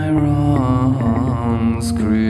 my wrongs. Creep